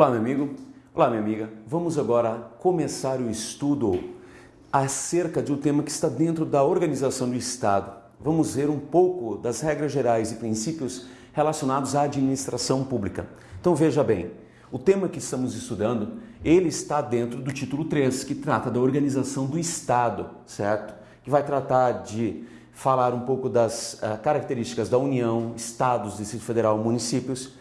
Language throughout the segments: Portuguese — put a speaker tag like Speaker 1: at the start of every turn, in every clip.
Speaker 1: Olá, meu amigo. Olá, minha amiga. Vamos agora começar o estudo acerca de um tema que está dentro da organização do Estado. Vamos ver um pouco das regras gerais e princípios relacionados à administração pública. Então veja bem, o tema que estamos estudando, ele está dentro do título 3, que trata da organização do Estado, certo? Que vai tratar de falar um pouco das uh, características da União, Estados, Distrito Federal, municípios,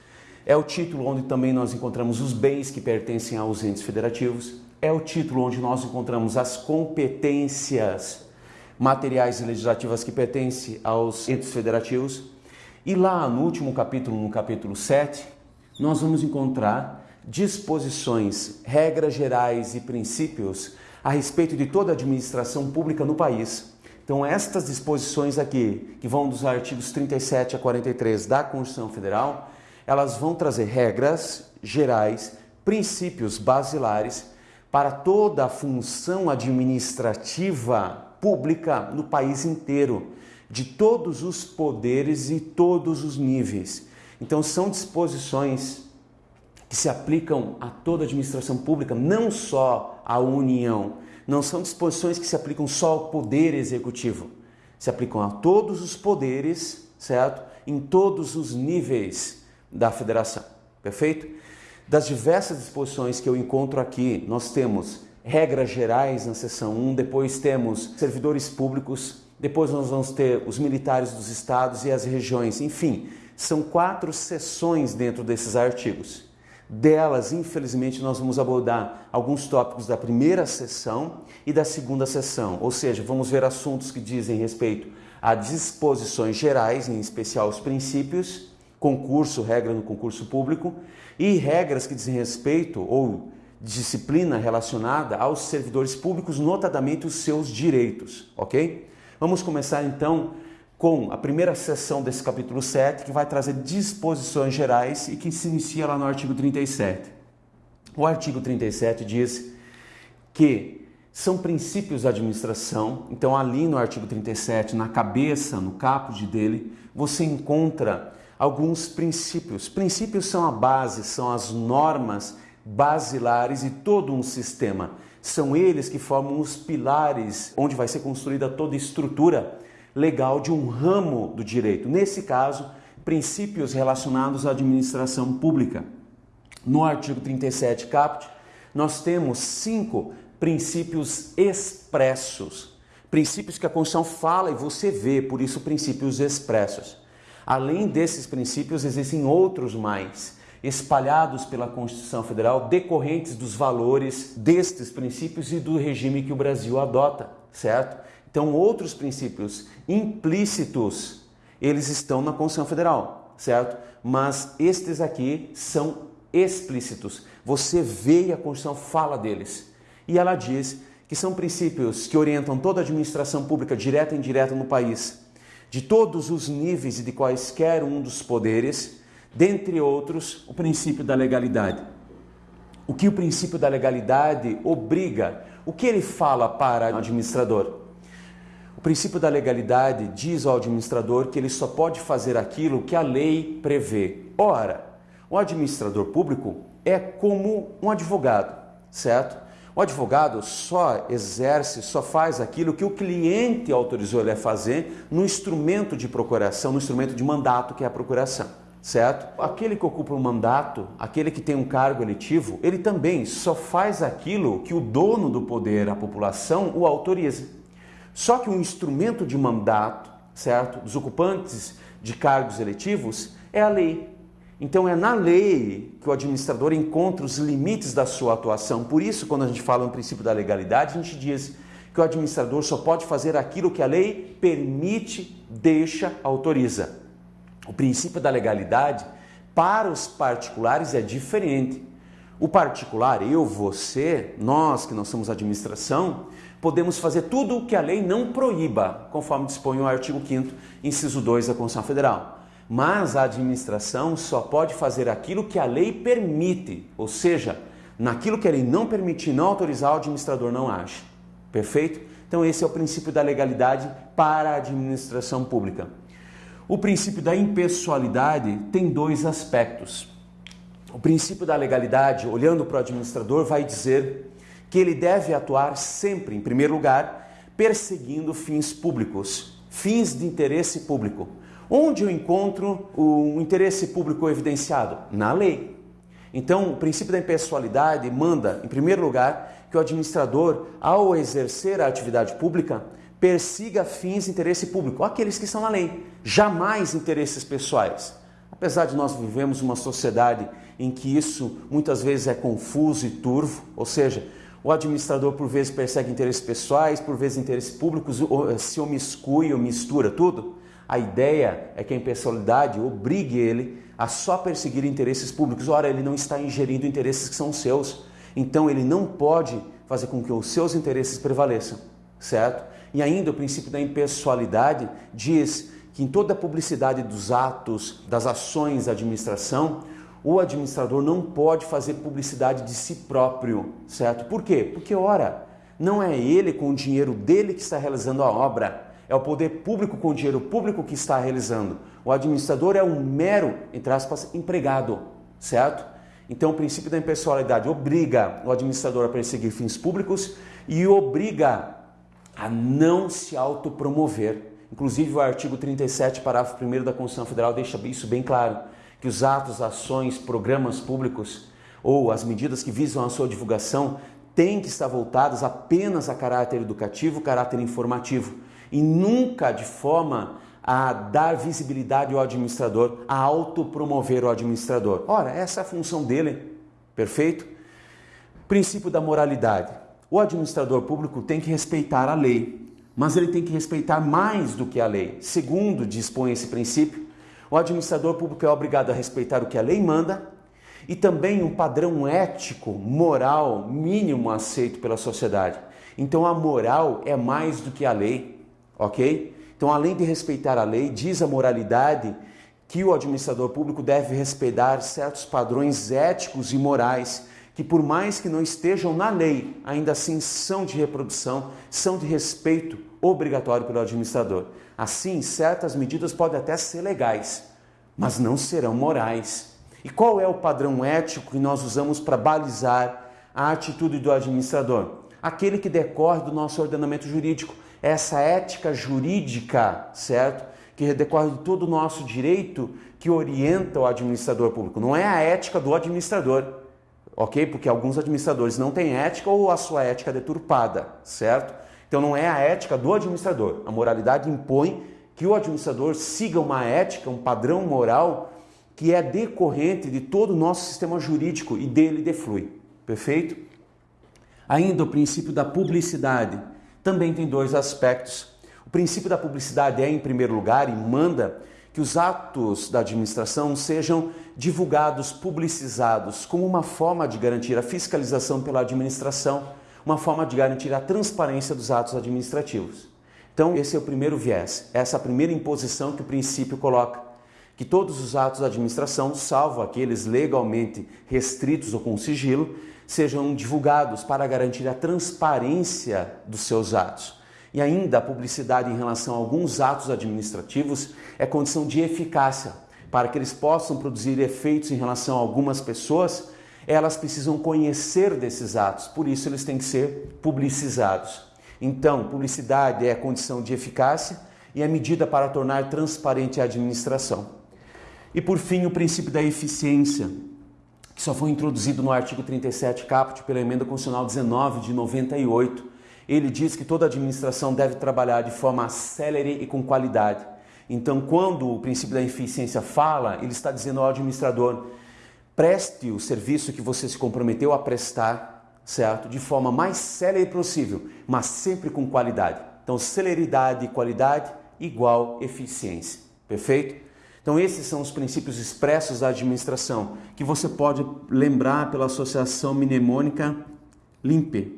Speaker 1: é o título onde também nós encontramos os bens que pertencem aos entes federativos. É o título onde nós encontramos as competências materiais e legislativas que pertencem aos entes federativos. E lá no último capítulo, no capítulo 7, nós vamos encontrar disposições, regras gerais e princípios a respeito de toda a administração pública no país. Então, estas disposições aqui, que vão dos artigos 37 a 43 da Constituição Federal, elas vão trazer regras gerais, princípios basilares para toda a função administrativa pública no país inteiro, de todos os poderes e todos os níveis. Então, são disposições que se aplicam a toda a administração pública, não só à União. Não são disposições que se aplicam só ao poder executivo. Se aplicam a todos os poderes, certo? Em todos os níveis da federação. Perfeito? Das diversas disposições que eu encontro aqui, nós temos regras gerais na seção 1, depois temos servidores públicos, depois nós vamos ter os militares dos estados e as regiões, enfim, são quatro seções dentro desses artigos. Delas, infelizmente, nós vamos abordar alguns tópicos da primeira sessão e da segunda sessão, ou seja, vamos ver assuntos que dizem respeito a disposições gerais, em especial os princípios, concurso, regra no concurso público e regras que dizem respeito ou disciplina relacionada aos servidores públicos, notadamente os seus direitos, ok? Vamos começar então com a primeira sessão desse capítulo 7, que vai trazer disposições gerais e que se inicia lá no artigo 37. O artigo 37 diz que são princípios da administração, então ali no artigo 37, na cabeça, no caput dele, você encontra alguns princípios. Princípios são a base, são as normas basilares e todo um sistema. São eles que formam os pilares onde vai ser construída toda a estrutura legal de um ramo do direito. Nesse caso, princípios relacionados à administração pública. No artigo 37 caput, nós temos cinco princípios expressos. Princípios que a Constituição fala e você vê, por isso princípios expressos. Além desses princípios, existem outros mais, espalhados pela Constituição Federal, decorrentes dos valores destes princípios e do regime que o Brasil adota, certo? Então, outros princípios implícitos, eles estão na Constituição Federal, certo? Mas estes aqui são explícitos. Você vê e a Constituição fala deles. E ela diz que são princípios que orientam toda a administração pública, direta e indireta, no país de todos os níveis e de quaisquer um dos poderes, dentre outros, o princípio da legalidade. O que o princípio da legalidade obriga? O que ele fala para o administrador? O princípio da legalidade diz ao administrador que ele só pode fazer aquilo que a lei prevê. Ora, o administrador público é como um advogado, certo? O advogado só exerce, só faz aquilo que o cliente autorizou ele a fazer no instrumento de procuração, no instrumento de mandato que é a procuração, certo? Aquele que ocupa um mandato, aquele que tem um cargo eletivo, ele também só faz aquilo que o dono do poder, a população, o autoriza. Só que o instrumento de mandato, certo, dos ocupantes de cargos eletivos é a lei. Então é na lei que o administrador encontra os limites da sua atuação. Por isso, quando a gente fala no princípio da legalidade, a gente diz que o administrador só pode fazer aquilo que a lei permite, deixa, autoriza. O princípio da legalidade para os particulares é diferente. O particular, eu, você, nós que não somos administração, podemos fazer tudo o que a lei não proíba, conforme dispõe o artigo 5 inciso 2 da Constituição Federal mas a administração só pode fazer aquilo que a lei permite, ou seja, naquilo que a lei não permitir, não autorizar, o administrador não age. Perfeito? Então, esse é o princípio da legalidade para a administração pública. O princípio da impessoalidade tem dois aspectos. o princípio da legalidade, olhando para o administrador, vai dizer que ele deve atuar sempre, em primeiro lugar, perseguindo fins públicos, fins de interesse público. Onde eu encontro o interesse público evidenciado? Na lei. Então, o princípio da impessoalidade manda, em primeiro lugar, que o administrador, ao exercer a atividade pública, persiga fins de interesse público, aqueles que estão na lei, jamais interesses pessoais. Apesar de nós vivemos uma sociedade em que isso muitas vezes é confuso e turvo, ou seja, o administrador por vezes persegue interesses pessoais, por vezes interesses públicos, se omiscui ou mistura tudo. A ideia é que a impessoalidade obrigue ele a só perseguir interesses públicos. Ora, ele não está ingerindo interesses que são seus. Então ele não pode fazer com que os seus interesses prevaleçam, certo? E ainda o princípio da impessoalidade diz que em toda a publicidade dos atos, das ações da administração, o administrador não pode fazer publicidade de si próprio, certo? Por quê? Porque, ora, não é ele com o dinheiro dele que está realizando a obra, é o poder público com dinheiro público que está realizando. O administrador é um mero, entre aspas, empregado, certo? Então, o princípio da impessoalidade obriga o administrador a perseguir fins públicos e obriga a não se autopromover. Inclusive, o artigo 37, parágrafo 1 da Constituição Federal deixa isso bem claro, que os atos, ações, programas públicos ou as medidas que visam a sua divulgação têm que estar voltadas apenas a caráter educativo, caráter informativo e nunca de forma a dar visibilidade ao administrador, a autopromover o administrador. Ora, essa é a função dele, perfeito? Princípio da moralidade. O administrador público tem que respeitar a lei, mas ele tem que respeitar mais do que a lei. Segundo dispõe esse princípio, o administrador público é obrigado a respeitar o que a lei manda e também um padrão ético, moral mínimo aceito pela sociedade. Então a moral é mais do que a lei, ok? Então, além de respeitar a lei, diz a moralidade que o administrador público deve respeitar certos padrões éticos e morais que, por mais que não estejam na lei, ainda assim são de reprodução, são de respeito obrigatório pelo administrador. Assim, certas medidas podem até ser legais, mas não serão morais. E qual é o padrão ético que nós usamos para balizar a atitude do administrador? Aquele que decorre do nosso ordenamento jurídico essa ética jurídica, certo? Que decorre de todo o nosso direito que orienta o administrador público. Não é a ética do administrador, ok? Porque alguns administradores não têm ética ou a sua ética é deturpada, certo? Então não é a ética do administrador. A moralidade impõe que o administrador siga uma ética, um padrão moral que é decorrente de todo o nosso sistema jurídico e dele deflui. Perfeito? Ainda o princípio da publicidade também tem dois aspectos. O princípio da publicidade é, em primeiro lugar, e manda que os atos da administração sejam divulgados, publicizados, como uma forma de garantir a fiscalização pela administração, uma forma de garantir a transparência dos atos administrativos. Então, esse é o primeiro viés, essa é a primeira imposição que o princípio coloca, que todos os atos da administração, salvo aqueles legalmente restritos ou com sigilo, sejam divulgados para garantir a transparência dos seus atos. E ainda a publicidade em relação a alguns atos administrativos é condição de eficácia. Para que eles possam produzir efeitos em relação a algumas pessoas, elas precisam conhecer desses atos, por isso eles têm que ser publicizados. Então, publicidade é a condição de eficácia e é medida para tornar transparente a administração. E por fim, o princípio da eficiência, que só foi introduzido no artigo 37 caput pela emenda constitucional 19 de 98. Ele diz que toda administração deve trabalhar de forma célere e com qualidade. Então, quando o princípio da eficiência fala, ele está dizendo ao administrador: preste o serviço que você se comprometeu a prestar, certo? De forma mais célere possível, mas sempre com qualidade. Então, celeridade e qualidade igual eficiência. Perfeito? Então, esses são os princípios expressos da administração, que você pode lembrar pela associação mnemônica LIMPE.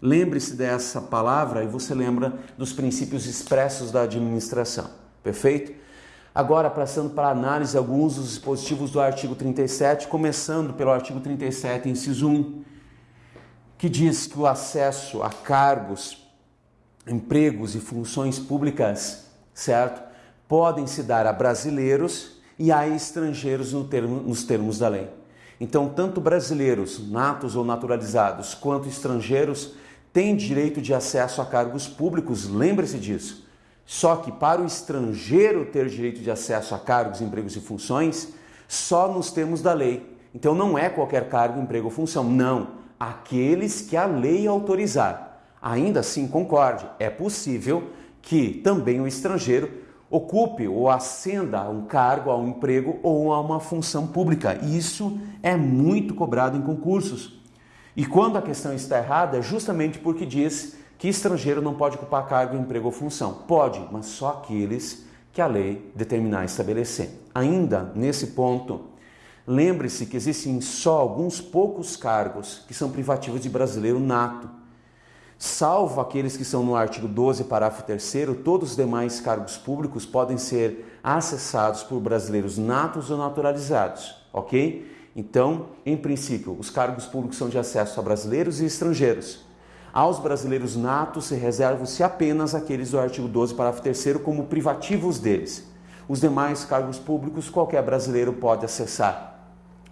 Speaker 1: Lembre-se dessa palavra e você lembra dos princípios expressos da administração. Perfeito? Agora, passando para análise alguns dos dispositivos do artigo 37, começando pelo artigo 37, inciso 1, que diz que o acesso a cargos, empregos e funções públicas, certo? Podem se dar a brasileiros e a estrangeiros no termo, nos termos da lei. Então, tanto brasileiros, natos ou naturalizados, quanto estrangeiros têm direito de acesso a cargos públicos, lembre-se disso. Só que para o estrangeiro ter direito de acesso a cargos, empregos e funções, só nos temos da lei. Então não é qualquer cargo, emprego ou função, não. Aqueles que a lei autorizar. Ainda assim, concorde, é possível que também o estrangeiro ocupe ou ascenda a um cargo, a um emprego ou a uma função pública. Isso é muito cobrado em concursos. E quando a questão está errada, é justamente porque diz que estrangeiro não pode ocupar cargo, emprego ou função. Pode, mas só aqueles que a lei determinar e estabelecer. Ainda nesse ponto, lembre-se que existem só alguns poucos cargos que são privativos de brasileiro nato Salvo aqueles que são no artigo 12, parágrafo 3, todos os demais cargos públicos podem ser acessados por brasileiros natos ou naturalizados, ok? Então, em princípio, os cargos públicos são de acesso a brasileiros e estrangeiros. Aos brasileiros natos se reservam-se apenas aqueles do artigo 12, parágrafo 3, como privativos deles. Os demais cargos públicos qualquer brasileiro pode acessar,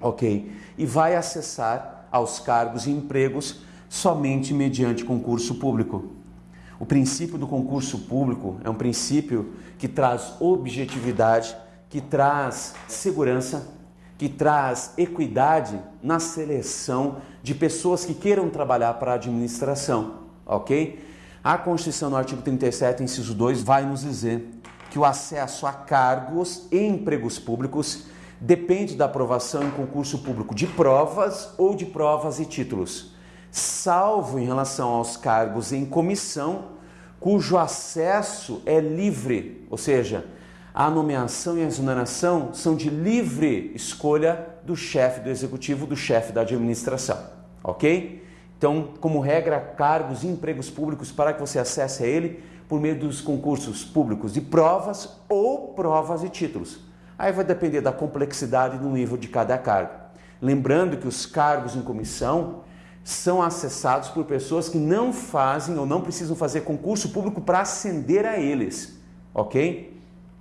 Speaker 1: ok? E vai acessar aos cargos e empregos somente mediante concurso público. O princípio do concurso público é um princípio que traz objetividade, que traz segurança, que traz equidade na seleção de pessoas que queiram trabalhar para a administração, ok? A Constituição, no artigo 37, inciso 2, vai nos dizer que o acesso a cargos e empregos públicos depende da aprovação em concurso público de provas ou de provas e títulos salvo em relação aos cargos em comissão, cujo acesso é livre, ou seja, a nomeação e a exoneração são de livre escolha do chefe do executivo, do chefe da administração, ok? Então, como regra, cargos e empregos públicos para que você acesse a ele por meio dos concursos públicos de provas ou provas e títulos. Aí vai depender da complexidade e do nível de cada cargo. Lembrando que os cargos em comissão são acessados por pessoas que não fazem ou não precisam fazer concurso público para ascender a eles, ok?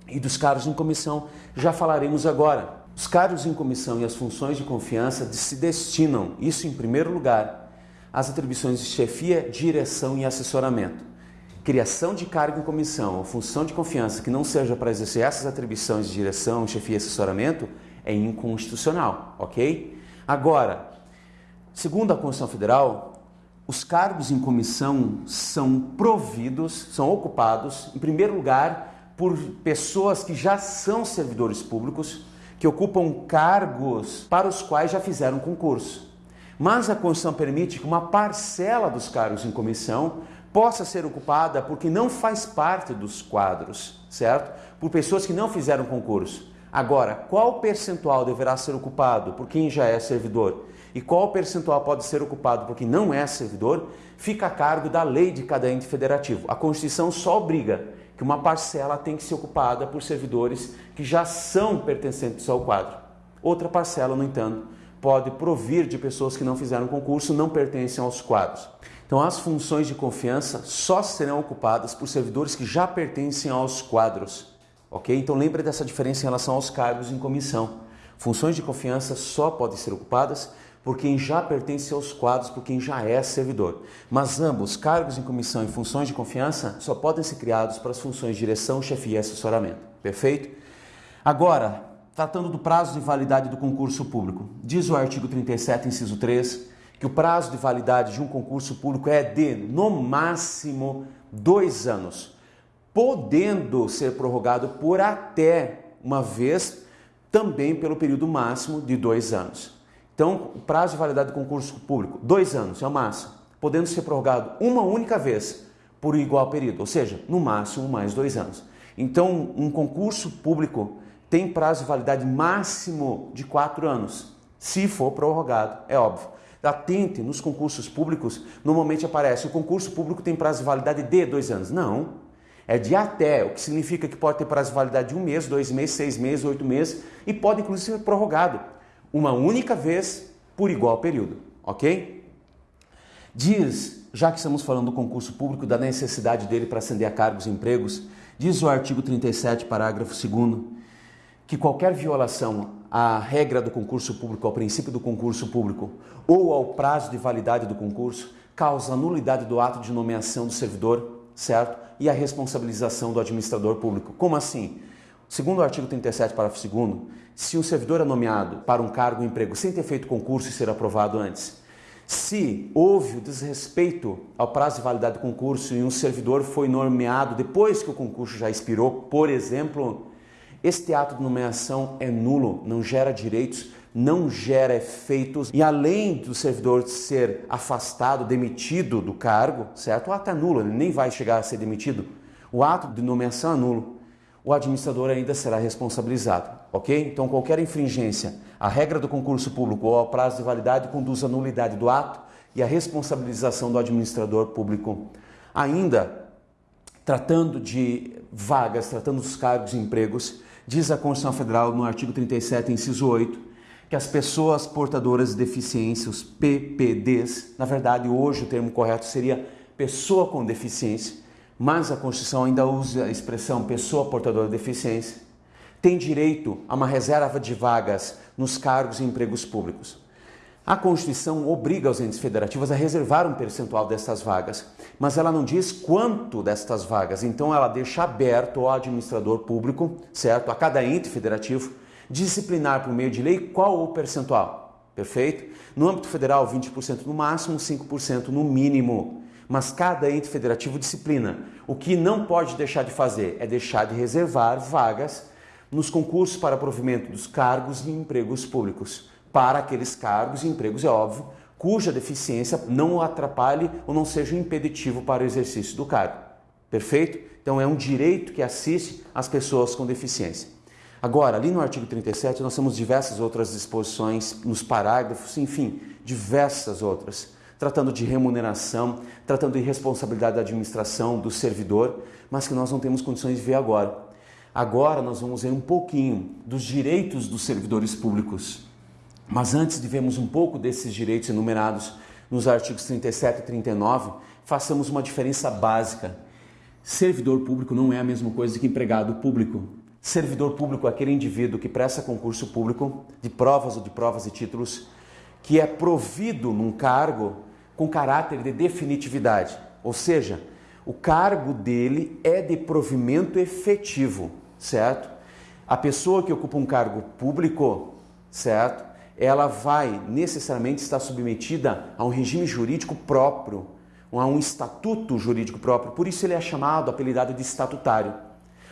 Speaker 1: E dos cargos em comissão já falaremos agora. Os cargos em comissão e as funções de confiança se destinam, isso em primeiro lugar, às atribuições de chefia, direção e assessoramento. Criação de cargo em comissão ou função de confiança que não seja para exercer essas atribuições de direção, chefia e assessoramento é inconstitucional, ok? Agora, Segundo a Constituição Federal, os cargos em comissão são providos, são ocupados, em primeiro lugar, por pessoas que já são servidores públicos, que ocupam cargos para os quais já fizeram concurso. Mas a Constituição permite que uma parcela dos cargos em comissão possa ser ocupada por quem não faz parte dos quadros, certo? Por pessoas que não fizeram concurso. Agora, qual percentual deverá ser ocupado por quem já é servidor? e qual percentual pode ser ocupado por quem não é servidor, fica a cargo da lei de cada ente federativo. A Constituição só obriga que uma parcela tem que ser ocupada por servidores que já são pertencentes ao quadro. Outra parcela, no entanto, pode provir de pessoas que não fizeram concurso, não pertencem aos quadros. Então, as funções de confiança só serão ocupadas por servidores que já pertencem aos quadros. Ok? Então, lembre dessa diferença em relação aos cargos em comissão. Funções de confiança só podem ser ocupadas por quem já pertence aos quadros, por quem já é servidor. Mas ambos, cargos em comissão e funções de confiança, só podem ser criados para as funções de direção, chefia e assessoramento. Perfeito? Agora, tratando do prazo de validade do concurso público, diz o artigo 37, inciso 3, que o prazo de validade de um concurso público é de, no máximo, dois anos, podendo ser prorrogado por até uma vez, também pelo período máximo de dois anos. Então, o prazo de validade do concurso público, dois anos é o máximo, podendo ser prorrogado uma única vez por igual período, ou seja, no máximo mais dois anos. Então, um concurso público tem prazo de validade máximo de quatro anos, se for prorrogado, é óbvio. Atente, nos concursos públicos, normalmente aparece o concurso público tem prazo de validade de dois anos. Não, é de até, o que significa que pode ter prazo de validade de um mês, dois meses, seis meses, oito meses e pode inclusive ser prorrogado uma única vez por igual período, ok? Diz, já que estamos falando do concurso público, da necessidade dele para ascender a cargos e empregos, diz o artigo 37, parágrafo 2 que qualquer violação à regra do concurso público, ao princípio do concurso público ou ao prazo de validade do concurso, causa nulidade do ato de nomeação do servidor, certo? E a responsabilização do administrador público. Como assim? Segundo o artigo 37, parágrafo 2 se um servidor é nomeado para um cargo ou emprego sem ter feito concurso e ser aprovado antes, se houve o desrespeito ao prazo de validade do concurso e um servidor foi nomeado depois que o concurso já expirou, por exemplo, este ato de nomeação é nulo, não gera direitos, não gera efeitos e além do servidor ser afastado, demitido do cargo, certo? O ato é nulo, ele nem vai chegar a ser demitido. O ato de nomeação é nulo. O administrador ainda será responsabilizado, ok? Então qualquer infringência à regra do concurso público ou ao prazo de validade conduz à nulidade do ato e à responsabilização do administrador público. Ainda, tratando de vagas, tratando dos cargos e empregos, diz a Constituição Federal no artigo 37, inciso 8, que as pessoas portadoras de deficiência, os PPDs, na verdade hoje o termo correto seria pessoa com deficiência, mas a Constituição ainda usa a expressão pessoa portadora de deficiência, tem direito a uma reserva de vagas nos cargos e empregos públicos. A Constituição obriga os entes federativos a reservar um percentual dessas vagas, mas ela não diz quanto destas vagas, então ela deixa aberto ao administrador público, certo? A cada ente federativo disciplinar por meio de lei qual o percentual. Perfeito? No âmbito federal, 20% no máximo, 5% no mínimo. Mas cada ente federativo disciplina. O que não pode deixar de fazer é deixar de reservar vagas nos concursos para provimento dos cargos e empregos públicos. Para aqueles cargos e empregos, é óbvio, cuja deficiência não o atrapalhe ou não seja impeditivo para o exercício do cargo. Perfeito? Então é um direito que assiste as pessoas com deficiência. Agora, ali no artigo 37, nós temos diversas outras disposições nos parágrafos, enfim, diversas outras, tratando de remuneração, tratando de responsabilidade da administração, do servidor, mas que nós não temos condições de ver agora. Agora nós vamos ver um pouquinho dos direitos dos servidores públicos. Mas antes de vermos um pouco desses direitos enumerados nos artigos 37 e 39, façamos uma diferença básica. Servidor público não é a mesma coisa que empregado público. Servidor público aquele indivíduo que presta concurso público de provas ou de provas e títulos, que é provido num cargo com caráter de definitividade, ou seja, o cargo dele é de provimento efetivo, certo? A pessoa que ocupa um cargo público, certo? Ela vai necessariamente estar submetida a um regime jurídico próprio, a um estatuto jurídico próprio, por isso ele é chamado, apelidado de estatutário.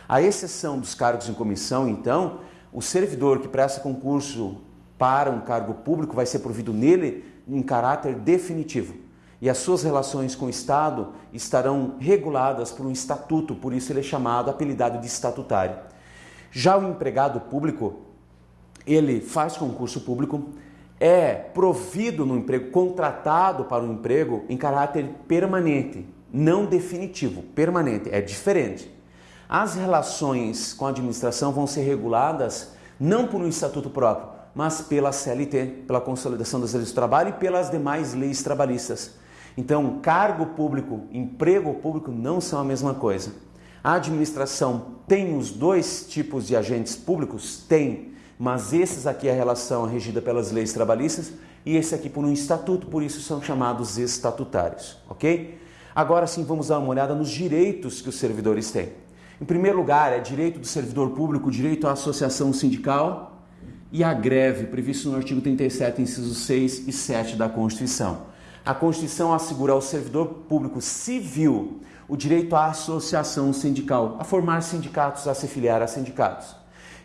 Speaker 1: A exceção dos cargos em comissão, então, o servidor que presta concurso para um cargo público vai ser provido nele em caráter definitivo. E as suas relações com o Estado estarão reguladas por um estatuto, por isso ele é chamado, apelidado de estatutário. Já o empregado público, ele faz concurso público, é provido no emprego, contratado para um emprego em caráter permanente, não definitivo, permanente, é diferente. As relações com a administração vão ser reguladas não por um estatuto próprio, mas pela CLT, pela Consolidação das Leis do Trabalho e pelas demais leis trabalhistas. Então, cargo público, emprego público não são a mesma coisa. A administração tem os dois tipos de agentes públicos? Tem, mas esses aqui a relação é regida pelas leis trabalhistas e esse aqui por um estatuto, por isso são chamados estatutários, ok? Agora sim vamos dar uma olhada nos direitos que os servidores têm. Em primeiro lugar, é direito do servidor público, direito à associação sindical e à greve, previsto no artigo 37, incisos 6 e 7 da Constituição. A Constituição assegura ao servidor público civil o direito à associação sindical, a formar sindicatos, a se filiar a sindicatos.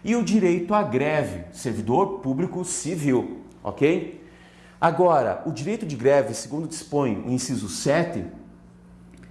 Speaker 1: E o direito à greve, servidor público civil, ok? Agora, o direito de greve, segundo dispõe o inciso 7,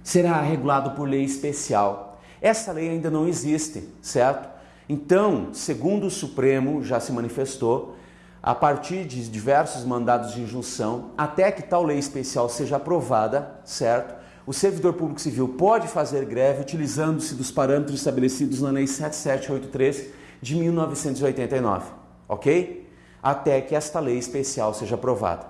Speaker 1: será regulado por lei especial essa lei ainda não existe, certo? Então, segundo o Supremo já se manifestou, a partir de diversos mandados de injunção, até que tal lei especial seja aprovada, certo? O servidor público civil pode fazer greve utilizando-se dos parâmetros estabelecidos na Lei 7783 de 1989, ok? Até que esta lei especial seja aprovada.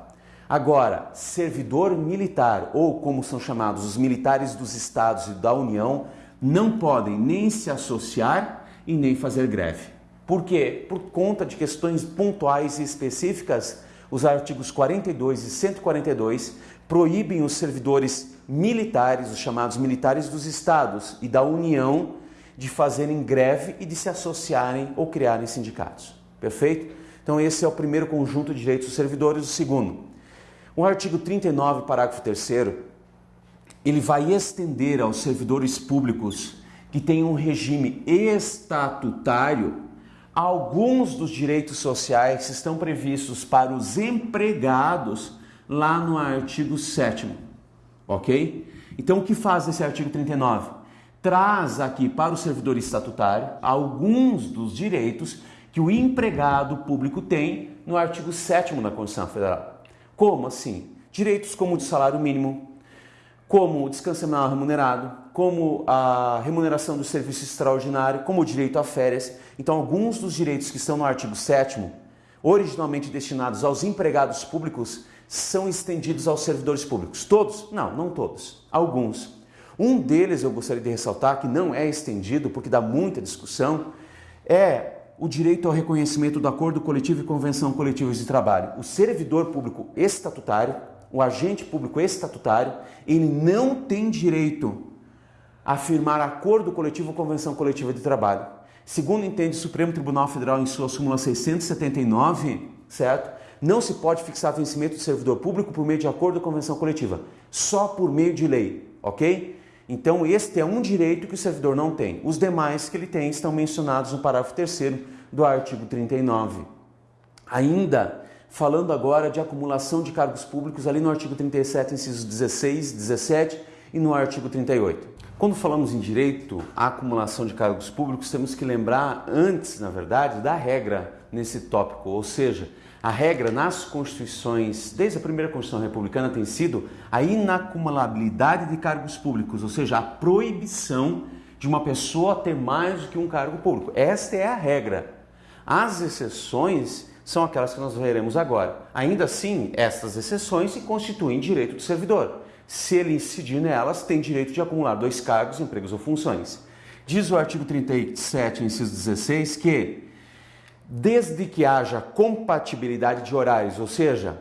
Speaker 1: Agora, servidor militar, ou como são chamados os militares dos estados e da União, não podem nem se associar e nem fazer greve. Por quê? Por conta de questões pontuais e específicas, os artigos 42 e 142 proíbem os servidores militares, os chamados militares dos estados e da União, de fazerem greve e de se associarem ou criarem sindicatos. Perfeito? Então, esse é o primeiro conjunto de direitos dos servidores. O segundo, o artigo 39, parágrafo 3, ele vai estender aos servidores públicos que têm um regime estatutário alguns dos direitos sociais que estão previstos para os empregados lá no artigo 7 ok? Então, o que faz esse artigo 39? Traz aqui para o servidor estatutário alguns dos direitos que o empregado público tem no artigo 7 da Constituição Federal. Como assim? Direitos como o de salário mínimo, como o descanso semanal remunerado, como a remuneração do serviço extraordinário, como o direito a férias. Então, alguns dos direitos que estão no artigo 7 originalmente destinados aos empregados públicos, são estendidos aos servidores públicos. Todos? Não, não todos. Alguns. Um deles eu gostaria de ressaltar que não é estendido porque dá muita discussão, é o direito ao reconhecimento do acordo coletivo e convenção coletiva de trabalho. O servidor público estatutário o agente público estatutário, ele não tem direito a firmar acordo coletivo ou convenção coletiva de trabalho. Segundo entende o Supremo Tribunal Federal em sua súmula 679, certo? Não se pode fixar vencimento do servidor público por meio de acordo ou convenção coletiva, só por meio de lei, ok? Então, este é um direito que o servidor não tem. Os demais que ele tem estão mencionados no parágrafo 3 do artigo 39. Ainda falando agora de acumulação de cargos públicos ali no artigo 37, incisos 16, 17 e no artigo 38. Quando falamos em direito à acumulação de cargos públicos, temos que lembrar antes, na verdade, da regra nesse tópico, ou seja, a regra nas constituições, desde a primeira Constituição Republicana, tem sido a inacumulabilidade de cargos públicos, ou seja, a proibição de uma pessoa ter mais do que um cargo público. Esta é a regra. As exceções são aquelas que nós veremos agora. Ainda assim, estas exceções se constituem direito do servidor. Se ele incidir nelas, tem direito de acumular dois cargos, empregos ou funções. Diz o artigo 37, inciso 16, que desde que haja compatibilidade de horários, ou seja,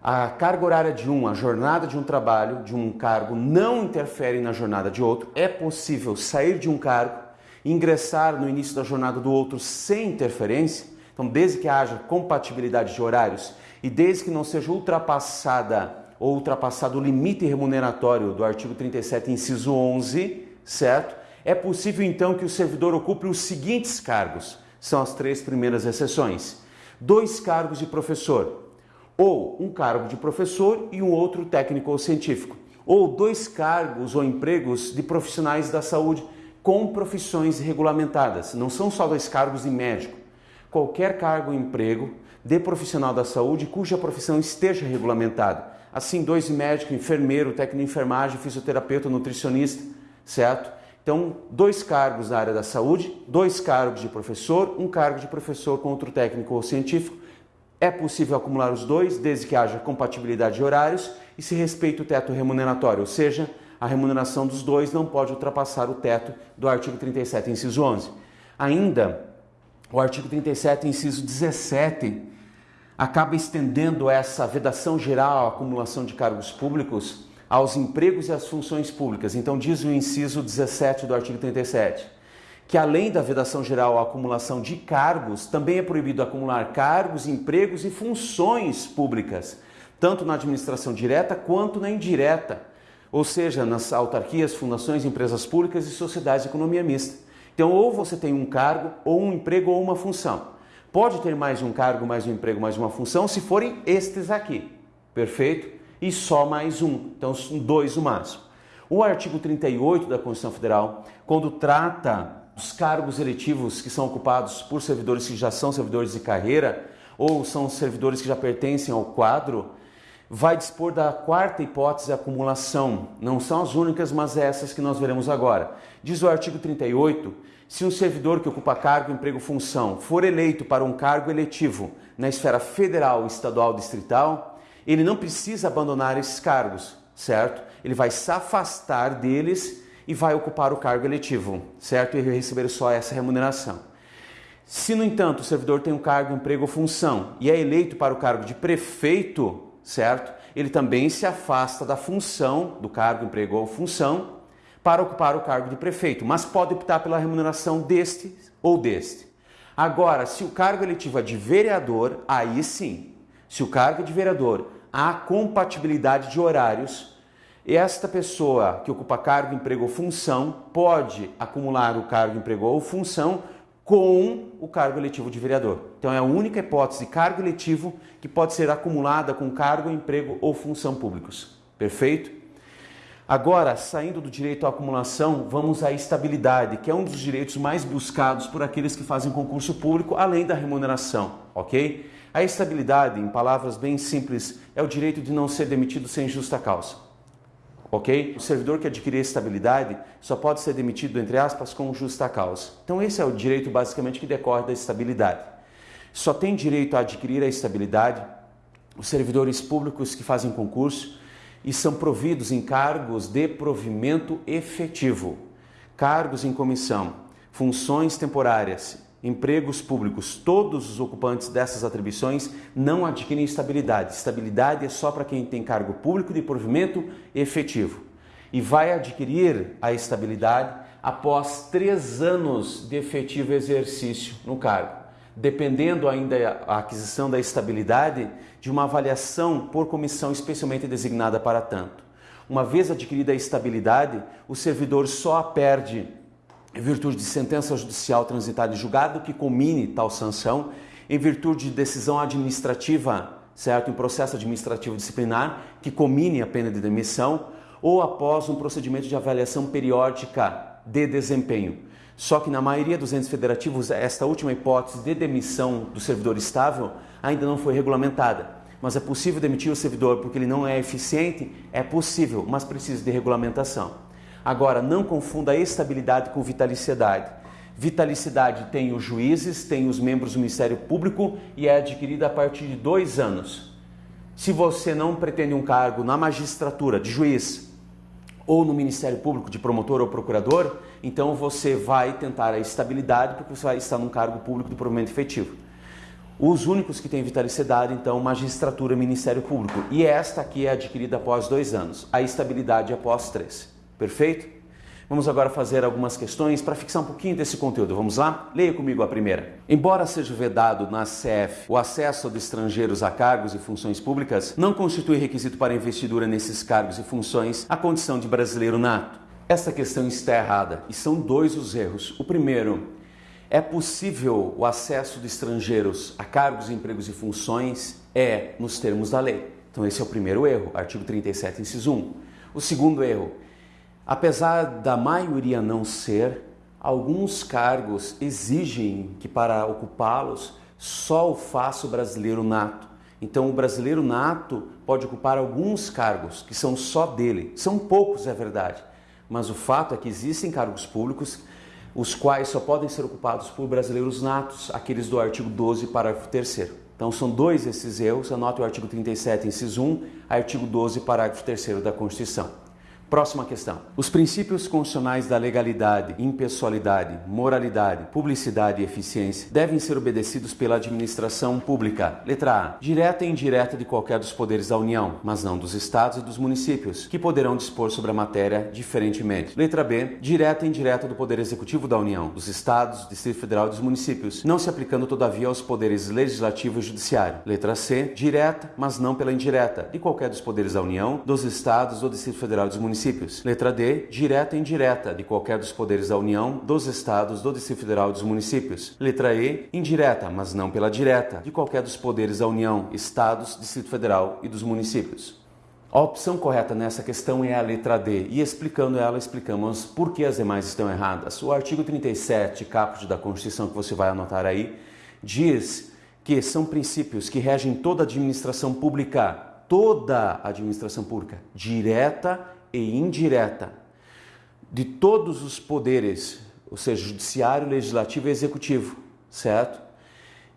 Speaker 1: a carga horária de um, a jornada de um trabalho, de um cargo, não interfere na jornada de outro, é possível sair de um cargo, ingressar no início da jornada do outro sem interferência, então, desde que haja compatibilidade de horários e desde que não seja ultrapassada ou ultrapassado o limite remuneratório do artigo 37, inciso 11, certo? É possível então que o servidor ocupe os seguintes cargos. São as três primeiras exceções. Dois cargos de professor, ou um cargo de professor e um outro técnico ou científico, ou dois cargos ou empregos de profissionais da saúde com profissões regulamentadas. Não são só dois cargos de médico, qualquer cargo ou emprego de profissional da saúde cuja profissão esteja regulamentada. Assim, dois médico, enfermeiro, técnico de enfermagem, fisioterapeuta, nutricionista, certo? Então, dois cargos na área da saúde, dois cargos de professor, um cargo de professor com outro técnico ou científico. É possível acumular os dois, desde que haja compatibilidade de horários e se respeite o teto remuneratório, ou seja, a remuneração dos dois não pode ultrapassar o teto do artigo 37, inciso 11. Ainda, o artigo 37, inciso 17, acaba estendendo essa vedação geral à acumulação de cargos públicos aos empregos e às funções públicas. Então, diz o inciso 17 do artigo 37, que além da vedação geral à acumulação de cargos, também é proibido acumular cargos, empregos e funções públicas, tanto na administração direta quanto na indireta, ou seja, nas autarquias, fundações, empresas públicas e sociedades de economia mista. Então, ou você tem um cargo, ou um emprego, ou uma função. Pode ter mais um cargo, mais um emprego, mais uma função, se forem estes aqui. Perfeito? E só mais um. Então, dois o máximo. O artigo 38 da Constituição Federal, quando trata dos cargos eletivos que são ocupados por servidores que já são servidores de carreira ou são servidores que já pertencem ao quadro, vai dispor da quarta hipótese acumulação. Não são as únicas, mas essas que nós veremos agora. Diz o artigo 38: se um servidor que ocupa cargo, emprego, função for eleito para um cargo eletivo na esfera federal, estadual, distrital, ele não precisa abandonar esses cargos, certo? Ele vai se afastar deles e vai ocupar o cargo eletivo, certo? E receber só essa remuneração. Se, no entanto, o servidor tem um cargo, emprego ou função e é eleito para o cargo de prefeito, certo? Ele também se afasta da função, do cargo, emprego ou função, para ocupar o cargo de prefeito, mas pode optar pela remuneração deste ou deste. Agora, se o cargo eletivo é de vereador, aí sim. Se o cargo é de vereador há compatibilidade de horários, esta pessoa que ocupa cargo, emprego ou função pode acumular o cargo, emprego ou função com o cargo eletivo de vereador. Então é a única hipótese de cargo eletivo que pode ser acumulada com cargo, emprego ou função públicos. Perfeito? Agora, saindo do direito à acumulação, vamos à estabilidade, que é um dos direitos mais buscados por aqueles que fazem concurso público, além da remuneração, ok? A estabilidade, em palavras bem simples, é o direito de não ser demitido sem justa causa ok? O servidor que adquirir estabilidade só pode ser demitido, entre aspas, com justa causa. Então esse é o direito basicamente que decorre da estabilidade. Só tem direito a adquirir a estabilidade os servidores públicos que fazem concurso e são providos em cargos de provimento efetivo, cargos em comissão, funções temporárias, empregos públicos, todos os ocupantes dessas atribuições não adquirem estabilidade. Estabilidade é só para quem tem cargo público de provimento efetivo. E vai adquirir a estabilidade após três anos de efetivo exercício no cargo, dependendo ainda a aquisição da estabilidade de uma avaliação por comissão especialmente designada para tanto. Uma vez adquirida a estabilidade, o servidor só a perde em virtude de sentença judicial transitada em julgado que comine tal sanção, em virtude de decisão administrativa, certo, em processo administrativo disciplinar que comine a pena de demissão, ou após um procedimento de avaliação periódica de desempenho. Só que na maioria dos entes federativos, esta última hipótese de demissão do servidor estável ainda não foi regulamentada. Mas é possível demitir o servidor porque ele não é eficiente? É possível, mas precisa de regulamentação. Agora, não confunda estabilidade com vitaliciedade. Vitalicidade tem os juízes, tem os membros do Ministério Público e é adquirida a partir de dois anos. Se você não pretende um cargo na magistratura de juiz ou no Ministério Público de promotor ou procurador, então você vai tentar a estabilidade porque você vai estar num cargo público de provimento efetivo. Os únicos que têm vitalicidade, então, magistratura e Ministério Público. E esta aqui é adquirida após dois anos, a estabilidade após três. Perfeito? Vamos agora fazer algumas questões para fixar um pouquinho desse conteúdo. Vamos lá? Leia comigo a primeira. Embora seja vedado na CF o acesso de estrangeiros a cargos e funções públicas, não constitui requisito para investidura nesses cargos e funções a condição de brasileiro nato. Essa questão está errada e são dois os erros. O primeiro, é possível o acesso de estrangeiros a cargos, empregos e funções? É, nos termos da lei. Então esse é o primeiro erro, artigo 37, inciso 1. O segundo erro, Apesar da maioria não ser, alguns cargos exigem que para ocupá-los só o faça o brasileiro nato. Então o brasileiro nato pode ocupar alguns cargos que são só dele. São poucos, é verdade, mas o fato é que existem cargos públicos os quais só podem ser ocupados por brasileiros natos, aqueles do artigo 12, parágrafo 3 Então são dois esses erros, anote o artigo 37, inciso 1, artigo 12, parágrafo 3 da Constituição. Próxima questão. Os princípios constitucionais da legalidade, impessoalidade, moralidade, publicidade e eficiência devem ser obedecidos pela administração pública. Letra A. Direta e indireta de qualquer dos poderes da União, mas não dos estados e dos municípios, que poderão dispor sobre a matéria diferentemente. Letra B. Direta e indireta do Poder Executivo da União, dos estados, do Distrito Federal e dos municípios, não se aplicando todavia aos poderes legislativo e judiciário. Letra C. Direta, mas não pela indireta, de qualquer dos poderes da União, dos estados, do Distrito Federal e dos municípios municípios. Letra D, direta e indireta, de qualquer dos poderes da União, dos estados, do Distrito Federal e dos municípios. Letra E, indireta, mas não pela direta, de qualquer dos poderes da União, estados, Distrito Federal e dos municípios. A opção correta nessa questão é a letra D, e explicando ela, explicamos por que as demais estão erradas. O artigo 37, caput da Constituição, que você vai anotar aí, diz que são princípios que regem toda a administração pública, toda a administração pública, direta e indireta de todos os poderes, ou seja, judiciário, legislativo e executivo, certo?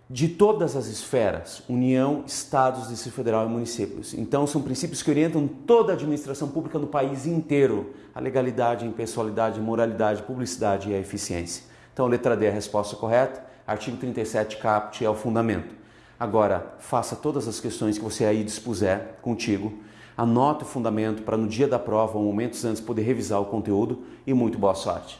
Speaker 1: De todas as esferas, União, Estados, Distrito Federal e municípios. Então, são princípios que orientam toda a administração pública no país inteiro: a legalidade, a impessoalidade, a moralidade, a publicidade e a eficiência. Então, letra D é a resposta correta. artigo 37 caput é o fundamento. Agora, faça todas as questões que você aí dispuser contigo, Anote o fundamento para no dia da prova ou momentos antes poder revisar o conteúdo e muito boa sorte!